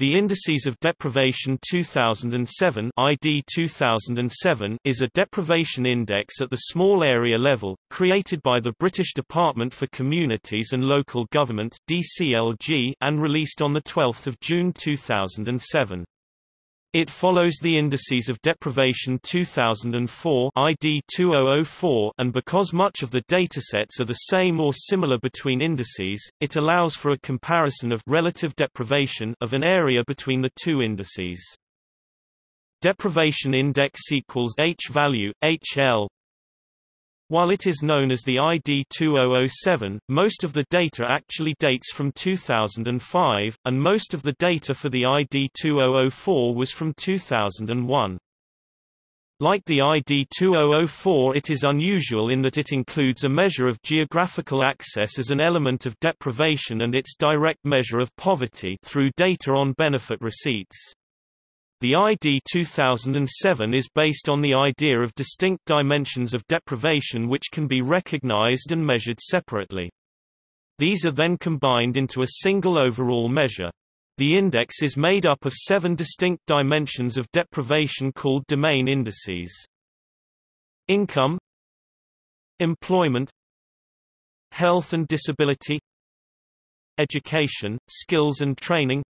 The Indices of Deprivation 2007 ID 2007 is a deprivation index at the small area level, created by the British Department for Communities and Local Government DCLG and released on 12 June 2007. It follows the Indices of Deprivation 2004 ID 2004 and because much of the datasets are the same or similar between indices, it allows for a comparison of relative deprivation of an area between the two indices. Deprivation index equals H value, HL while it is known as the ID 2007, most of the data actually dates from 2005, and most of the data for the ID 2004 was from 2001. Like the ID 2004 it is unusual in that it includes a measure of geographical access as an element of deprivation and its direct measure of poverty through data on benefit receipts. The ID 2007 is based on the idea of distinct dimensions of deprivation which can be recognized and measured separately. These are then combined into a single overall measure. The index is made up of seven distinct dimensions of deprivation called domain indices. Income Employment Health and disability Education, skills and training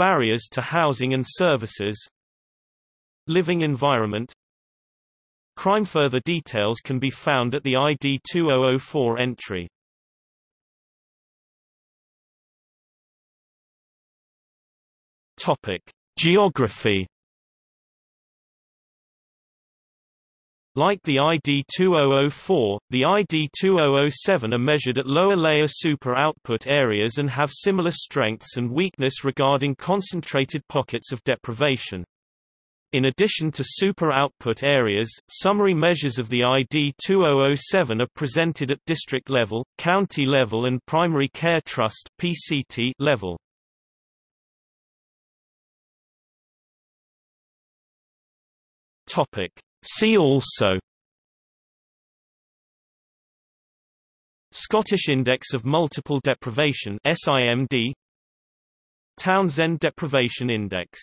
Barriers to housing and services. Living environment. Crime Further details can be found at the ID 2004 entry. Topic: Geography Like the ID 2004, the ID 2007 are measured at lower layer super output areas and have similar strengths and weakness regarding concentrated pockets of deprivation. In addition to super output areas, summary measures of the ID 2007 are presented at district level, county level and primary care trust (PCT) level. Topic: See also Scottish Index of Multiple Deprivation SIMD Townsend Deprivation Index